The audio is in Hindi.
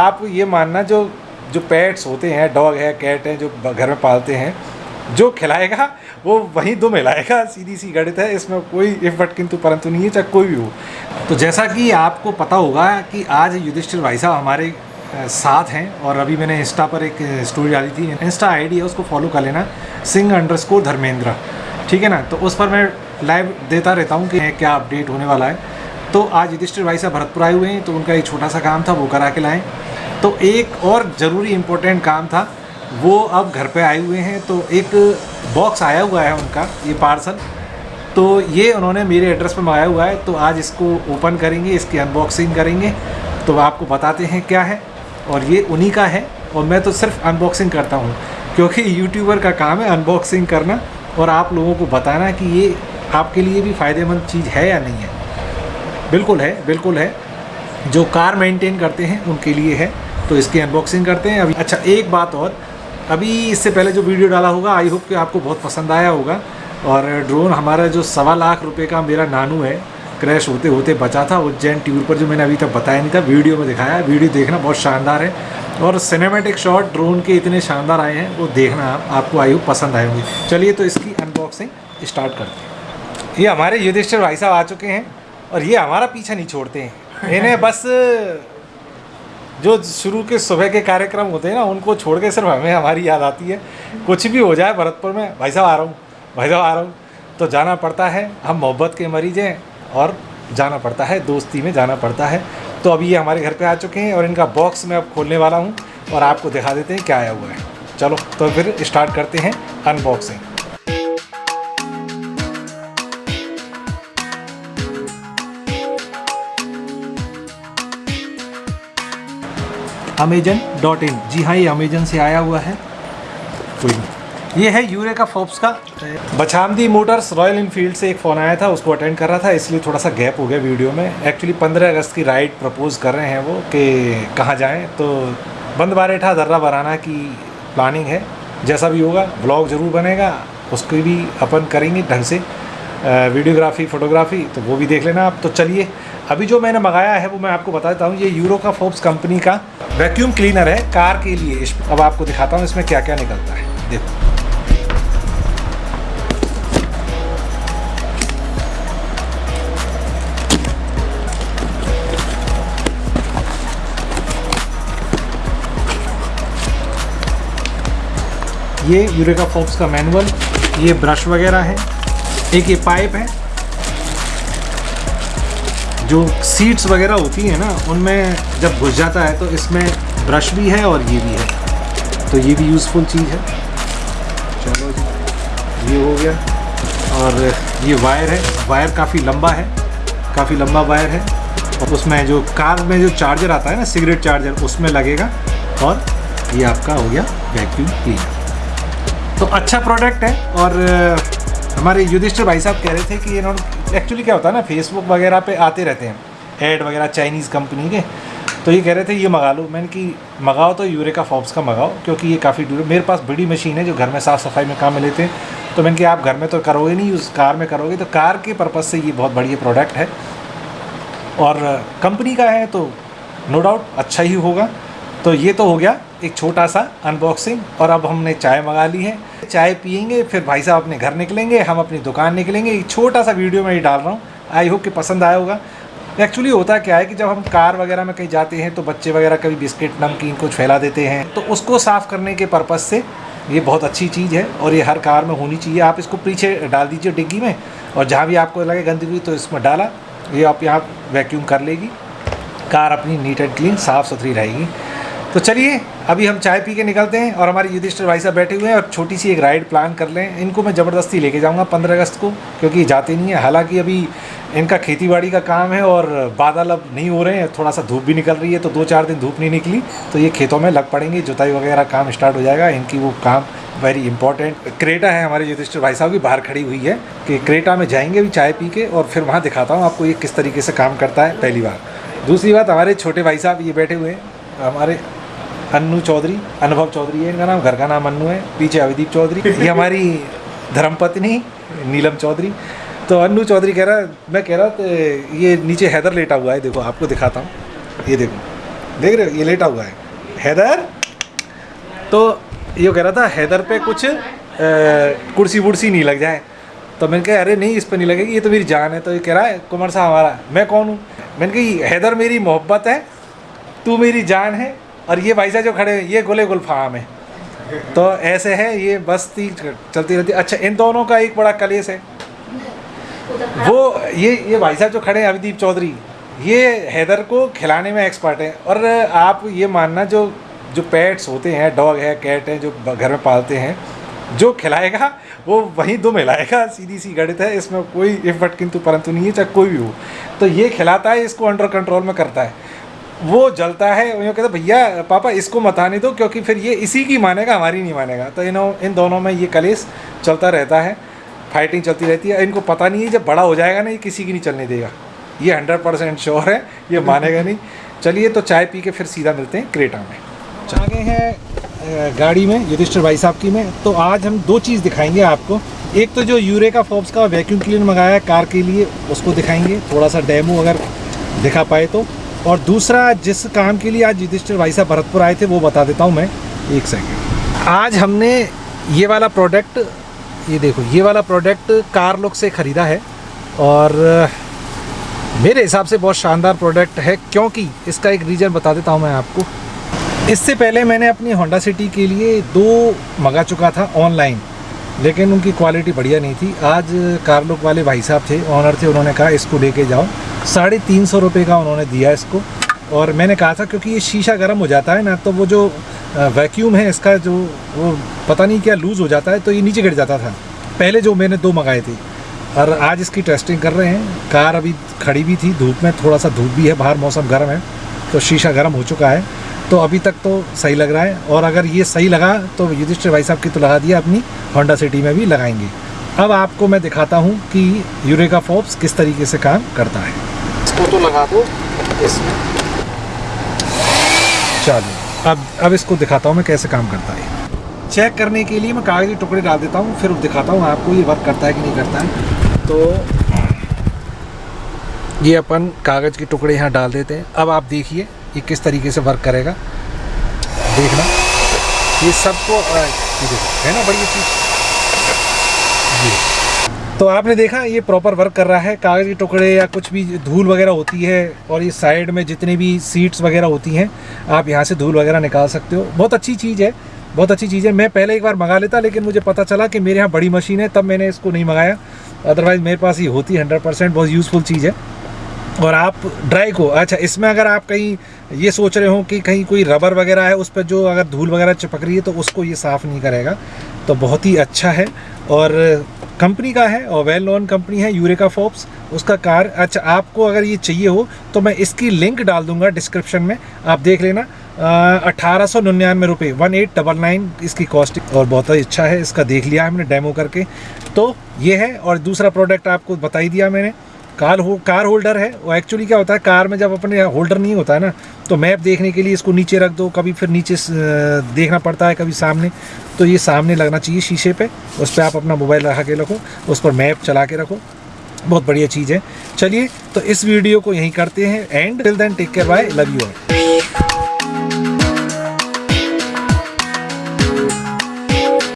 आप ये मानना, जो जो पेट्स होते हैं डॉग है कैट है, जो घर में पालते हैं, जो खिलाएगा, वो वहीं दुम हिलाएगा सीधी सी गणित है, इसमें कोई इफट किंतु परंतु नहीं है, चाहे कोई भी हो। तो जैसा कि आपको पता होगा कि आज युधिष्ठिर भाई साहब हमारे साथ हैं, और अभी मैंने इंस्टा पर एक स्टोरी डाली थी इंस्टा आईडी है, उसको फॉलो कर लेना सिंह अंडर स्कोर धर्मेंद्र, ठीक है ना? तो उस पर मैं लाइव देता रहता हूँ कि क्या अपडेट होने वाला है। तो आज युधिष्ठिर भाई साहब भरतपुर आए हुए हैं तो उनका एक छोटा सा काम था, वो करा के लाएँ। तो एक और ज़रूरी इम्पोर्टेंट काम था, वो अब घर पे आए हुए हैं तो एक बॉक्स आया हुआ है उनका, ये पार्सल तो ये उन्होंने मेरे एड्रेस पर मंगाया हुआ है तो आज इसको ओपन करेंगे, इसकी अनबॉक्सिंग करेंगे। तो आपको बताते हैं क्या है, और ये उन्हीं का है, और मैं तो सिर्फ़ अनबॉक्सिंग करता हूँ, क्योंकि यूट्यूबर का काम है अनबॉक्सिंग करना, और आप लोगों को बताना कि ये आपके लिए भी फ़ायदेमंद चीज़ है या नहीं है। बिल्कुल है बिल्कुल है। जो कार मेंटेन करते हैं, उनके लिए है। तो इसकी अनबॉक्सिंग करते हैं। अभी अच्छा एक बात और। अभी इससे पहले जो वीडियो डाला होगा आई होप कि आपको बहुत पसंद आया होगा। और ड्रोन हमारा जो सवा लाख रुपए का मेरा नानू है क्रैश होते होते बचा था। उज्जैन ट्यूर पर जो मैंने अभी तक बताया नहीं था वीडियो में दिखाया। वीडियो देखना बहुत शानदार है। और सिनेमेटिक शॉट ड्रोन के इतने शानदार आए हैं, वो देखना आप, आपको आई होप पसंद आए होंगे। चलिए तो इसकी अनबॉक्सिंग स्टार्ट करते हैं। ये हमारे युधिष्ठिर भाई साहब आ चुके हैं, और ये हमारा पीछा नहीं छोड़ते हैं। इन्हें बस जो शुरू के सुबह के कार्यक्रम होते हैं ना, उनको छोड़ के सिर्फ़ हमें हमारी याद आती है। कुछ भी हो जाए भरतपुर में, भाई साहब आ रहा हूँ, भाई साहब आ रहा हूँ। तो जाना पड़ता है, हम मोहब्बत के मरीज़ हैं और जाना पड़ता है, दोस्ती में जाना पड़ता है। तो अभी ये हमारे घर पे आ चुके हैं और इनका बॉक्स मैं अब खोलने वाला हूँ और आपको दिखा देते हैं क्या आया हुआ है। चलो तो फिर स्टार्ट करते हैं अनबॉक्सिंग अमेजन डॉट इन जी हाँ ये अमेजन से आया हुआ है। कोई नहीं। ये है यूरे का फोप्स का। बछामदी मोटर्स रॉयल इनफील्ड से एक फ़ोन आया था उसको अटेंड कर रहा था इसलिए थोड़ा सा गैप हो गया वीडियो में। एक्चुअली पंद्रह अगस्त की राइड प्रपोज कर रहे हैं वो कि कहाँ जाएँ। तो बंद बारेठा दर्रा बराना की प्लानिंग है। जैसा भी होगा ब्लॉग ज़रूर बनेगा उसकी भी अपन करेंगे ढंग से। वीडियोग्राफी, फ़ोटोग्राफी तो वो भी देख लेना आप। तो चलिए, अभी जो मैंने मंगाया है, वो मैं आपको बता देता हूँ। ये यूरो का फोप्स कंपनी का वैक्यूम क्लीनर है, कार के लिए। अब आपको दिखाता हूँ इसमें क्या क्या निकलता है। देखो। ये यूरेका फोक्स का मैनुअल, ये ब्रश वगैरह है। एक ये पाइप है, जो सीट्स वगैरह होती हैं ना, उनमें जब घुस जाता है तो इसमें ब्रश भी है और ये भी है। तो ये भी यूज़फुल चीज़ है। चलो जी, ये हो गया। और ये वायर है वायर काफ़ी लंबा है, काफ़ी लंबा वायर है। और उसमें जो कार में जो चार्जर आता है ना सिगरेट चार्जर उसमें लगेगा। और ये आपका हो गया वैक्यूम क्लीनर तो अच्छा प्रोडक्ट है और हमारे युधिष्ठिर भाई साहब कह रहे थे कि इन्होंने एक्चुअली क्या होता है ना फेसबुक वगैरह पे आते रहते हैं। एड वगैरह चाइनीज़ कंपनी के। तो ये कह रहे थे, ये मंगा लो। मैंने कि, मंगाओ तो यूरे का फॉब्स का मंगाओ, क्योंकि ये काफ़ी दूर मेरे पास बड़ी मशीन है जो घर में साफ़ सफ़ाई में काम में लेते हैं। तो मैंने कि, आप घर में तो करोगे नहीं, उस कार में करोगे। तो कार के पर्पज़ से ये बहुत बढ़िया प्रोडक्ट है। और कंपनी का है तो नो डाउट अच्छा ही होगा। तो ये तो हो गया। एक छोटा सा अनबॉक्सिंग और अब हमने चाय मंगा ली है। चाय पियेंगे, फिर भाई साहब अपने घर निकलेंगे, हम अपनी दुकान निकलेंगे। एक छोटा सा वीडियो मैं ये डाल रहा हूँ। आई होप कि पसंद आया होगा। एक्चुअली होता क्या है कि जब हम कार वगैरह में कहीं जाते हैं तो बच्चे वगैरह कभी बिस्किट, नमकीन कुछ फैला देते हैं। तो उसको साफ़ करने के पर्पज़ से ये बहुत अच्छी चीज़ है, और ये हर कार में होनी चाहिए। आप इसको पीछे डाल दीजिए डिग्गी में, और जहाँ भी आपको लगे गंदगी तो इसमें डाला। ये आप यहाँ वैक्यूम कर लेगी। कार अपनी नीट एंड क्लीन साफ़ सुथरी रहेगी। तो चलिए अभी हम चाय पी के निकलते हैं और हमारे युधिष्ठिर भाई साहब बैठे हुए हैं और छोटी सी एक राइड प्लान कर लें। इनको मैं ज़बरदस्ती लेके जाऊँगा पंद्रह अगस्त को, क्योंकि जाते नहीं है। हालाँकि अभी इनका खेती बाड़ी का काम है और बादल अब नहीं हो रहे हैं थोड़ा सा धूप भी निकल रही है तो दो चार दिन धूप नहीं निकली तो ये खेतों में लग पड़ेंगे। जुताई वगैरह काम स्टार्ट हो जाएगा। इनकी वो काम वेरी इंपॉर्टेंट क्रेटा है हमारे युधिष्ठिर भाई साहब की, बाहर खड़ी हुई है कि क्रेटा में जाएँगे भी चाय पी के और फिर वहाँ दिखाता हूँ आपको ये किस तरीके से काम करता है पहली बार। दूसरी बात, हमारे छोटे भाई साहब ये बैठे हुए हैं, हमारे अन्नू चौधरी, अनुभव चौधरी है, इनका नाम, घर का नाम अन्नू है, पीछे अविदीप चौधरी, ये हमारी धर्मपत्नी, नीलम चौधरी। तो अन्नू चौधरी कह रहा है मैं कह रहा तो ये नीचे हैदर लेटा हुआ है, देखो, आपको दिखाता हूँ, ये देखो, देख रहे हो, ये लेटा हुआ है। हैदर? तो ये कह रहा था, हैदर पे कुछ कुर्सी वुर्सी नहीं लग जाए। तो मैंने कहा, अरे नहीं, इस पर नहीं लगेगी, ये तो मेरी जान है। तो ये कह रहा है कुमार साहब हमारा, मैं कौन हूँ? मैंने कहा हैदर मेरी मोहब्बत है, तू मेरी जान है और ये भाई साहब जो खड़े हैं, ये गुले गुलफाम है। तो ऐसे है, ये बस्ती चलती रहती अच्छा इन दोनों का एक बड़ा कलेस है। वो, ये ये भाई साहब जो खड़े हैं, अभिदीप चौधरी, ये हैदर को खिलाने में एक्सपर्ट है। और आप ये मानना, जो जो पेट्स होते हैं डॉग है कैट है, जो घर में पालते हैं, जो खिलाएगा, वो वहीं दो मिलाएगा, सीधी सी गणित है, इसमें कोई इफट किंतु परंतु नहीं है, चाहे कोई भी हो। तो ये खिलाता है, इसको अंडर कंट्रोल में करता है। वो जलता है वो कहता भैया, पापा, इसको मत आने दो, क्योंकि फिर ये इसी की मानेगा, हमारी नहीं मानेगा। तो इन इन दोनों में ये कलेस चलता रहता है फाइटिंग चलती रहती है। इनको पता नहीं है, जब बड़ा हो जाएगा ना, ये किसी की नहीं चलने देगा। ये हंड्रेड परसेंट श्योर है, ये मानेगा नहीं। चलिए तो चाय पी के फिर सीधा मिलते हैं क्रेटा में। आ गए हैं गाड़ी में, युधिष्ठिर भाई साहब की में। तो आज हम दो चीज़ दिखाएँगे आपको। एक तो जो यूरेका फोब्स का वैक्यूम क्लीनर मंगाया है, कार के लिए, उसको दिखाएँगे। थोड़ा सा डेमो अगर दिखा पाए तो। और दूसरा, जिस काम के लिए आज युधिष्ठिर भाई साहब भरतपुर आए थे, वो बता देता हूँ मैं एक सेकेंड आज हमने ये वाला प्रोडक्ट ये देखो, ये वाला प्रोडक्ट कार लुक से ख़रीदा है और, मेरे हिसाब से बहुत शानदार प्रोडक्ट है, क्योंकि इसका एक रीज़न बता देता हूँ मैं आपको। इससे पहले मैंने अपनी होंडा सिटी के लिए दो मंगा चुका था ऑनलाइन लेकिन उनकी क्वालिटी बढ़िया नहीं थी। आज कारलुक वाले भाई साहब थे ऑनर थे, उन्होंने कहा, इसको लेके जाओ। साढ़े तीन सौ रुपये का उन्होंने दिया इसको। और मैंने कहा था क्योंकि ये शीशा गर्म हो जाता है ना तो वो जो वैक्यूम है इसका जो, वो पता नहीं क्या लूज़ हो जाता है तो ये नीचे गिर जाता था। पहले जो मैंने दो मंगाए थे। और आज इसकी टेस्टिंग कर रहे हैं। कार अभी खड़ी भी थी, धूप में थोड़ा सा धूप भी है, बाहर मौसम गर्म है तो शीशा गर्म हो चुका है। तो अभी तक तो सही लग रहा है। और अगर ये सही लगा तो युधिष्ठिर भाई साहब की तो लगा दिया अपनी होंडा सिटी में भी लगाएँगे। अब आपको मैं दिखाता हूँ कि यूरेका फोप्स किस तरीके से काम करता है। इसको तो लगा दो, इसमें। चलो अब अब इसको दिखाता हूँ मैं कैसे काम करता है। चेक करने के लिए मैं कागज़ी टुकड़े डाल देता हूँ, फिर दिखाता हूँ आपको ये वर्क करता है कि नहीं करता है। तो ये अपन कागज़ के टुकड़े यहाँ डाल देते हैं। अब आप देखिए ये किस तरीके से वर्क करेगा। देखना। ये सबको है ना, बढ़िया चीज़। ये। तो आपने देखा, ये प्रॉपर वर्क कर रहा है। कागज़ के टुकड़े या कुछ भी धूल वगैरह होती है और ये साइड में जितनी भी सीट्स वगैरह होती हैं, आप यहाँ से धूल वगैरह निकाल सकते हो। बहुत अच्छी चीज़ है, बहुत अच्छी चीज़ है। मैं पहले एक बार मंगा लेता, लेकिन मुझे पता चला कि मेरे यहाँ बड़ी मशीन है, तब मैंने इसको नहीं मंगाया। अदरवाइज़ मेरे पास ये होती हंड्रेड परसेंट बहुत यूज़फुल चीज़ है। और आप ड्राई को अच्छा इसमें अगर आप कहीं ये सोच रहे हो कि कहीं कोई रबर वगैरह है, उस पर जो अगर धूल वगैरह चिपक रही है तो उसको ये साफ़ नहीं करेगा। तो बहुत ही अच्छा है। और कंपनी का है और वेल नोन कंपनी है यूरेका फोप्स उसका कार अच्छा आपको अगर ये चाहिए हो तो मैं इसकी लिंक डाल दूँगा डिस्क्रिप्शन में। आप देख लेना। अठारह सौ निन्यानवे रुपये वन एट डबल नाइन इसकी कॉस्ट और बहुत ही अच्छा है, इसका देख लिया हमने डेमो करके। तो ये है, और दूसरा प्रोडक्ट आपको बता ही दिया मैंने। कार हो कार होल्डर है। वो एक्चुअली क्या होता है कार में जब अपने होल्डर नहीं होता है ना तो मैप देखने के लिए इसको नीचे रख दो, कभी फिर नीचे देखना पड़ता है कभी सामने। तो ये सामने लगना चाहिए शीशे पे, उस पर आप अपना मोबाइल रखा के रखो, उस पर मैप चला के रखो। बहुत बढ़िया चीज़ है। चलिए तो इस वीडियो को यहीं करते हैं। And till then take care bye love you all